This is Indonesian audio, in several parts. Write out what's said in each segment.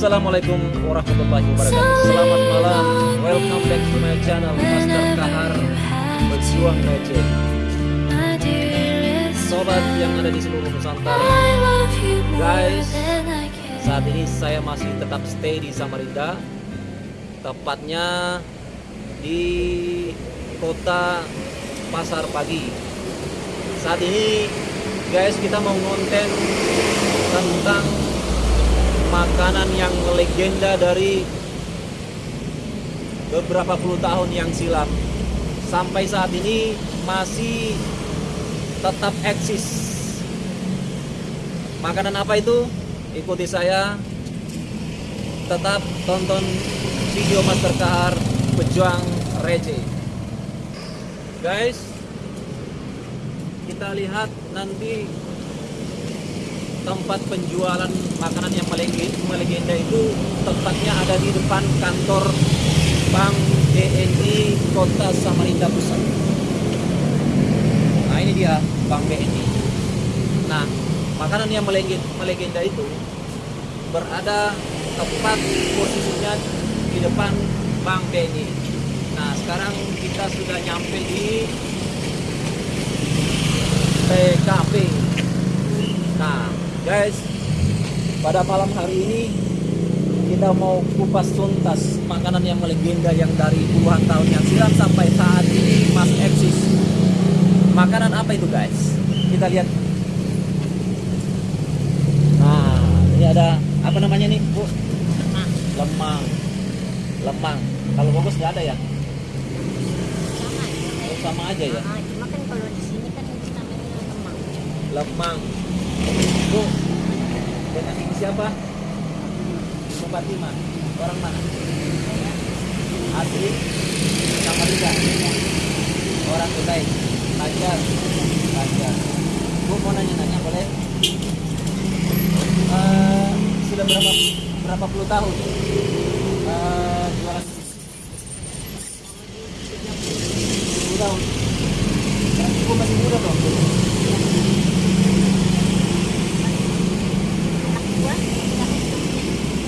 Assalamualaikum warahmatullahi wabarakatuh. Selamat malam. Welcome back to my channel Master Kahar Berjuang Receh Sobat yang ada di seluruh Nusantara. Guys Saat ini saya masih tetap stay di Samarinda. Tepatnya Di Kota Pasar Pagi. Saat ini Guys kita mau ngonten Tentang makanan yang legenda dari beberapa puluh tahun yang silam. Sampai saat ini masih tetap eksis. Makanan apa itu? Ikuti saya. Tetap tonton video Master Kahar Pejuang Receh guys kita lihat nanti tempat penjualan makanan yang melegenda itu tempatnya ada di depan kantor Bank BNI Kota Samarinda Pusat. Nah ini dia Bank BNI. Nah makanan yang melegenda itu berada tepat posisinya di depan Bank BNI. Nah sekarang kita sudah nyampe di TKP. Nah guys. Pada malam hari ini kita mau kupas tuntas makanan yang melegenda yang dari puluhan tahun yang silam sampai saat ini masih eksis. Makanan apa itu guys? Kita lihat. Nah ini ada apa namanya nih bu? Lemang. Lemang. Kalau bagus nggak ada ya? Sama, sama aja ya? cuma kan kalau di sini kan namanya lemang. Lemang Bu, dengan ini siapa? Ibu Fatima. Orang mana? Asli Samarinda. Orang Kutai. Lancar. Lancar. Bu mau nanya-nanya boleh? Uh, sudah berapa berapa puluh tahun uh, jualan Sepuluh tahun. Berarti ibu masih muda dong.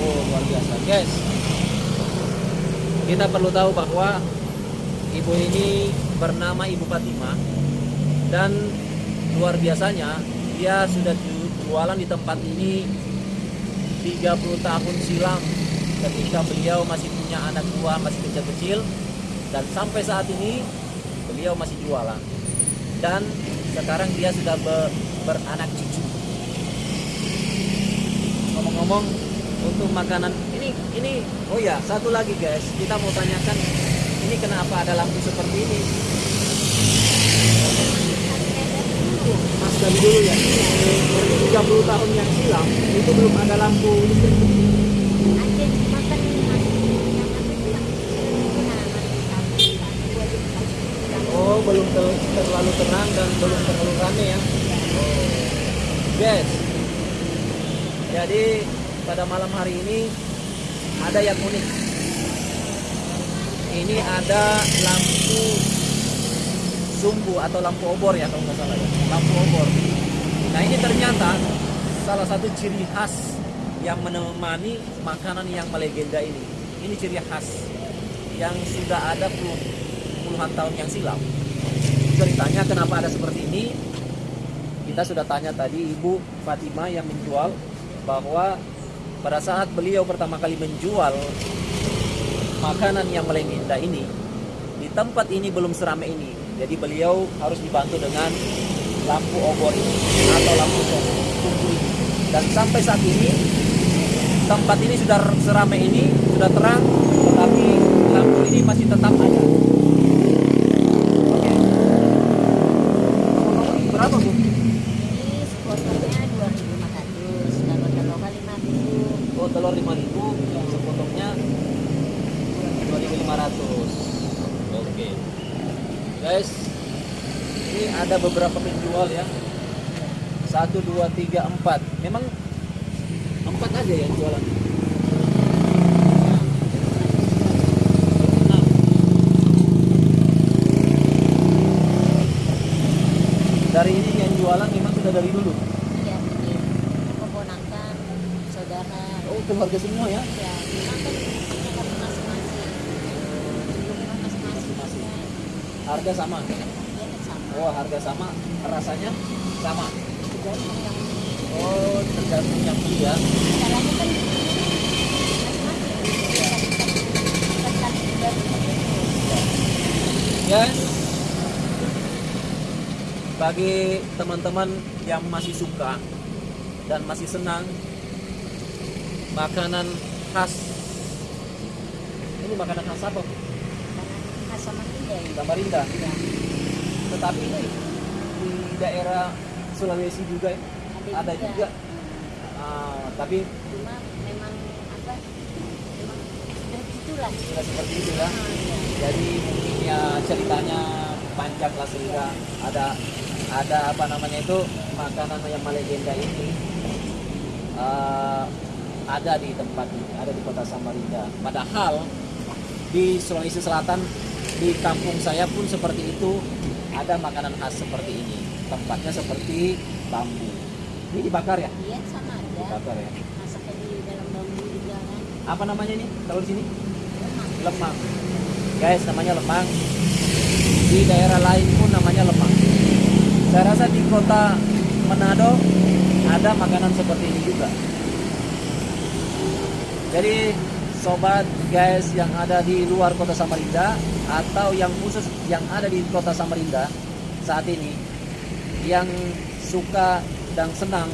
Oh luar biasa guys. Kita perlu tahu bahwa Ibu ini bernama Ibu Fatima Dan luar biasanya Dia sudah jualan di tempat ini 30 tahun silam Ketika beliau masih punya anak dua Masih kecil-kecil Dan sampai saat ini Beliau masih jualan. Dan sekarang dia sudah beranak cucu. Ngomong-ngomong untuk makanan ini ini. Oh ya satu lagi guys. Kita mau tanyakan ini kenapa ada lampu seperti ini? Mas dari dulu ya. Dari 30 tahun yang silam itu belum ada lampu listrik. Oh belum ter terlalu tenang dan belum terlalu rame ya. Oh. guys jadi pada malam hari ini ada yang unik. Ini ada lampu sumbu atau lampu obor ya kalau nggak salah ya. Lampu obor. Nah ini ternyata salah satu ciri khas yang menemani makanan yang melegenda ini. Ini ciri khas yang sudah ada puluhan tahun yang silam. Ceritanya kenapa ada seperti ini? Kita sudah tanya tadi Ibu Fatima yang menjual bahwa pada saat beliau pertama kali menjual makanan yang melegenda ini di tempat ini belum seramai ini. Jadi beliau harus dibantu dengan lampu obor ini atau lampu tunggu ini. Dan sampai saat ini tempat ini sudah seramai ini sudah terang tetapi lampu ini masih tetap ada oke berapa bu? ini sepotongnya 2500 kalau telurnya 5000 Oh telur 5000 yang sepotongnya 2500 Oke. Guys Ini ada beberapa penjual ya. 1, 2, 3, 4 Memang 4 aja yang jualan. Dari ini yang jualan memang sudah dari dulu iya ini keponakan saudara Oh keluarga semua ya. Ya kan Masing-masing. kan. harga sama? Ya kan sama. Oh harga sama. Rasanya sama? Oh tergantung yang beli ya. Kan Guys, bagi teman-teman yang masih suka dan masih senang makanan khas ini makanan khas apa? khas sama ya Samarinda. ya Tetapi ini di daerah Sulawesi juga ya? ada juga. Ah, tapi cuma memang apa memang sudah itulah sudah seperti itu ya. Ah, ya. Jadi mungkin ya ceritanya panjang lah sehingga ada ada apa namanya itu makanan yang melegenda ini eh, ada di tempat ini, ada di kota Samarinda. Padahal di Sulawesi Selatan di kampung saya pun seperti itu ada makanan khas seperti ini. Tempatnya seperti bambu. Ini dibakar ya? iya sama aja Dibakar ya. masaknya di dalam bambu juga kan Apa namanya ini? Kalau di sini? lemang lemang guys namanya lemang di daerah lain pun namanya lemang saya rasa di kota Manado ada makanan seperti ini juga jadi sobat guys yang ada di luar kota Samarinda atau yang khusus yang ada di kota Samarinda saat ini yang suka dan senang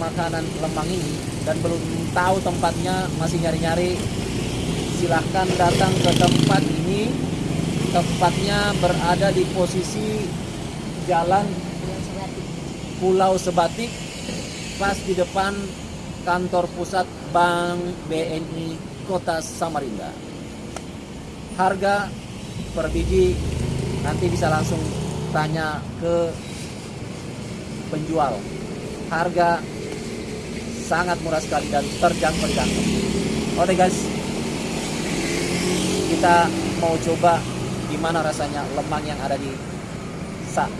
makanan lemang ini dan belum tahu tempatnya masih nyari-nyari silahkan datang ke tempat ini. Tempatnya berada di posisi jalan Pulau Sebatik pas di depan kantor pusat Bank BNI Kota Samarinda harga per biji nanti bisa langsung tanya ke penjual harga sangat murah sekali dan terjangkau di oke guys kita mau coba gimana rasanya lemang yang ada di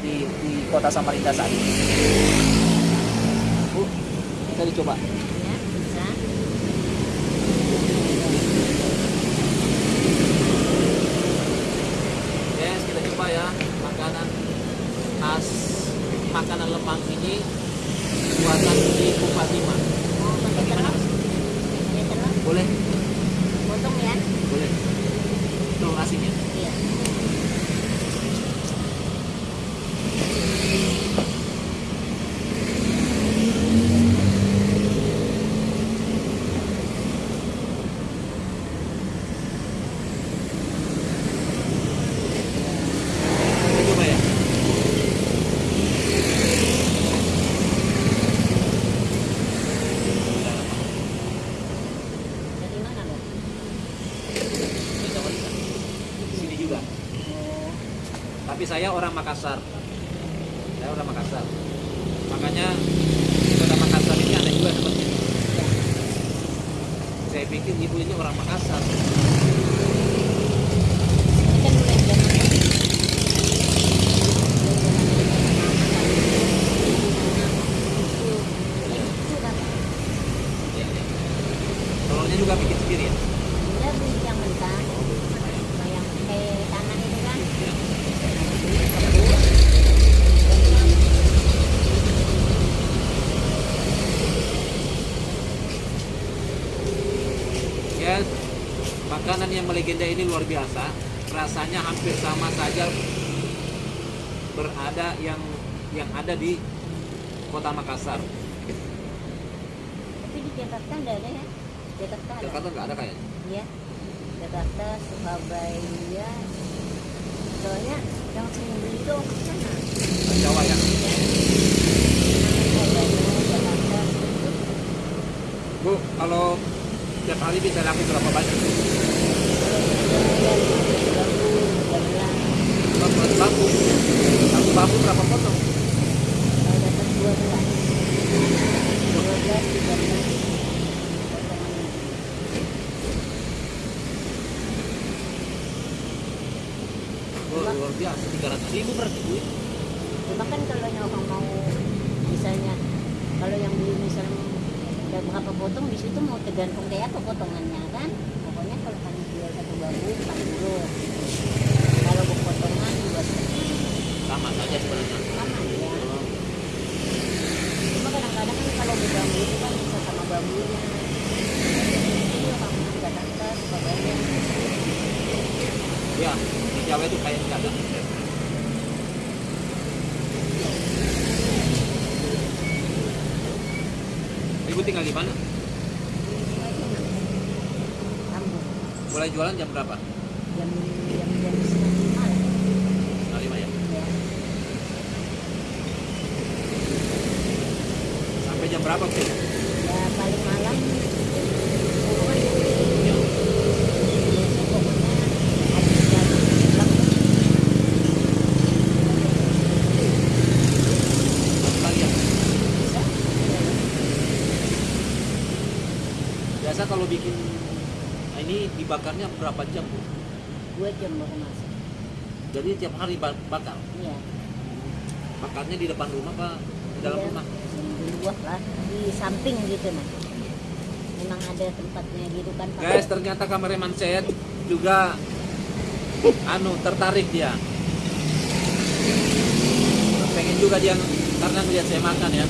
di, di kota Samarinda saat ini. Bu, kita dicoba. ya bisa Guys, kita coba ya makanan khas makanan lemang ini buatan di pakai telur Boleh? potong ya Boleh. Tuh nasinya. iya Kita coba ya. dari mana bang Di Samarinda. Di Sini juga. oh Tapi saya orang Makassar. Saya orang Makassar. Makanya di kota Makassar ini ada juga seperti ini. ya Saya pikir ibu ini orang Makassar. ini kan mulai zaman itu kan Ya, ya. Telurnya juga bikin sendiri ya. dia beli yang mentah yang pakai tangan itu kan Ya. Ya, melegenda ini luar biasa. Rasanya hampir sama saja berada yang yang ada di kota Makassar. tapi di Jakarta enggak ada ya Jakarta ada Jakarta nggak ada kayaknya. Iya, Jakarta, Surabaya. Soalnya yang sering beli itu ke sana. Jawa ya. Bu, kalau tiap hari bisa laku berapa banyak? Tiga. Bambu, bambu, bambu berapa potong? Dapat dua belas, tiga luar biasa, 300 ribu berarti bu. Cuma kan kalau orang mau misalnya kalau yang beli misalnya ada berapa potong di situ mau tergantung kayak apa potongannya kan pokoknya kalau kami jual satu bambu 40 kalau berpotongan dua setengah sama saja sebenarnya sama ya cuma kadang-kadang kan kalau di bambu itu kan bisa sama bambunya itu orang Jakarta suka banyak ya di Jawa itu kayak nggak ada Ibu tinggal di mana? Mulai jualan jam berapa? jam jam jam setengah lima lah Setengah lima ya. ya Sampai jam berapa sih? ya paling malam puluhan Ya. biasanya pokoknya habis jam pulang Satu lagi ya. bisa Biasa kalau bikin nah ini dibakarnya berapa jam bu? dua jam baru masak Jadi tiap hari ba- bakar. iya Bakarnya di depan rumah apa di dalam Iya, rumah? di luar lah di samping gitu nah memang ada tempatnya gitu kan Pak. Guys, ternyata kameraman saya juga anu tertarik dia. Pengen juga dia karena ngeliat saya makan ya.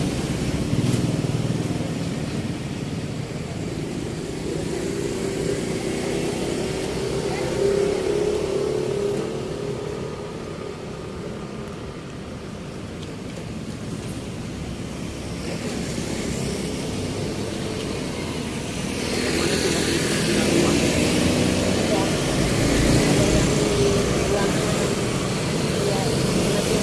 Semuanya cuma di pinggir rumah. Ada- ada yang di ruangan ya lebih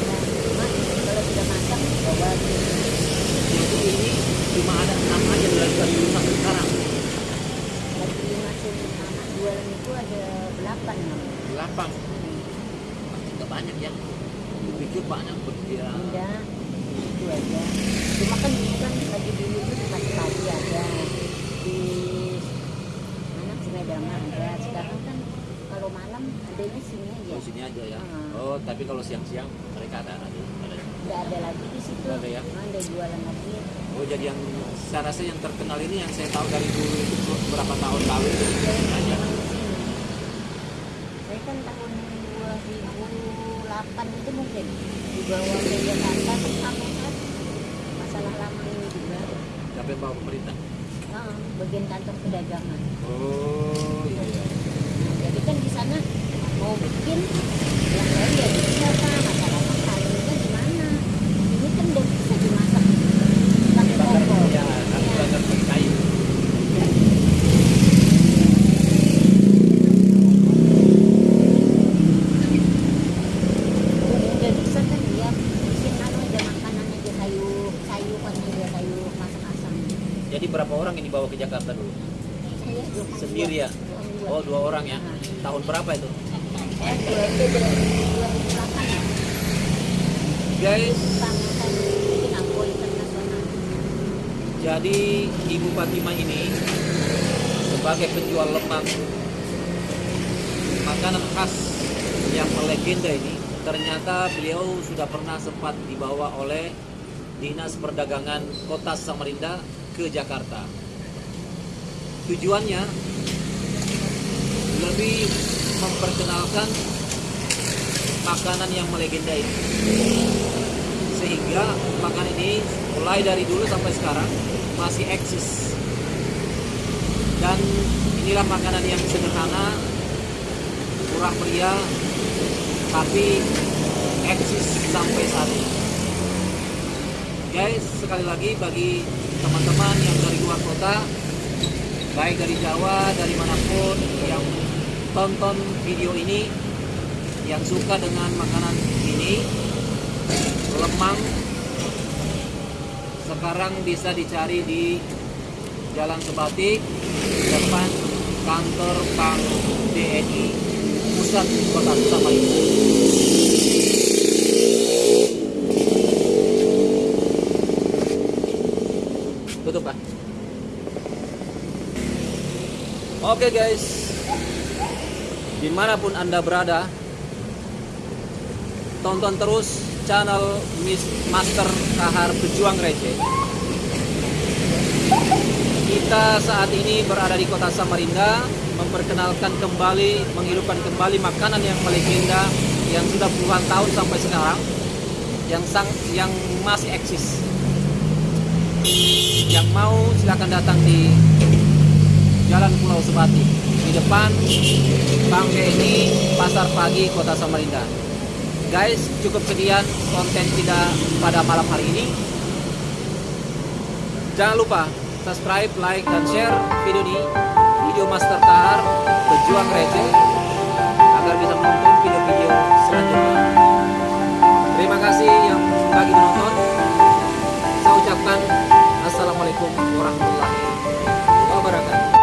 namanya kalau sudah masak bawa Jadi ini cuma ada enam aja dari dari dulu sampai sekarang. lagi masuk mama jualan itu ada delapan namanya Delapan. Hmm. Pasti nggak banyak ya. Pikir banyak berdia. Enggak, itu aja. Cuma kan dulu kan lagi dulu tuh pas pagi ada di mana Sungai Dama ada. Sekarang kan kalau adanya sini aja. Di sini aja ya. Hmm. Oh, tapi kalau siang-siang mereka ada lagi. Ada. Nggak ada lagi di situ. Ada ya? Ada jualan lagi. Oh, jadi yang saya rasa yang terkenal ini yang saya tahu dari dulu itu berapa tahun lalu itu yang aja. memang di sini. Saya kan tahun 2008 itu mungkin dibawa ke Jakarta kan sampai kan masalah lama ini juga. Yang bawa pemerintah? Ah, bagian kantor perdagangan. Oh, iya iya. Nah, jadi kan di sana mau bikin yang lain ya bisa pak masalah makanannya gimana ini kan udah bisa dimasak pakai kompor Ya, nanti Ya. bakar pakai kayu. udah bisa kan dia bikin anu aja makanan aja kayu kayu kan aja kayu masak asam Jadi berapa orang ini bawa ke Jakarta dulu? saya dua kali Sendiri dua. ya? Dua orang ya. Tahun berapa itu? Guys, jadi Ibu Fatima ini sebagai penjual lemang makanan khas yang melegenda ini ternyata beliau sudah pernah sempat dibawa oleh Dinas Perdagangan Kota Samarinda ke Jakarta. Tujuannya lebih memperkenalkan makanan yang melegenda ini. Sehingga makanan ini mulai dari dulu sampai sekarang masih eksis. Dan inilah makanan yang sederhana, murah meriah, tapi eksis sampai saat ini. Guys, sekali lagi bagi teman-teman yang dari luar kota, baik dari Jawa, dari mana pun tonton video ini, yang suka dengan makanan ini, lemang, sekarang bisa dicari di Jalan Sebatik, depan kantor Bank BNI Pusat Kota Samarinda. Tutup pak. Oke guys, di mana pun anda berada, tonton terus channel Miss Master Kahar Pejuang Receh. Kita saat ini berada di kota Samarinda memperkenalkan kembali, menghidupkan kembali makanan yang melegenda yang sudah puluhan tahun sampai sekarang yang sang yang masih eksis. Yang mau silakan datang di Jalan Pulau Sebati di depan Bangke ini Pasar Pagi Kota Samarinda. Guys, cukup sekian konten kita pada malam hari ini. Jangan lupa subscribe, like, dan share video ini video Master Kahar Pejuang Receh agar bisa menonton video-video selanjutnya. Terima kasih yang bagi menonton. Saya ucapkan Assalamualaikum warahmatullahi wabarakatuh.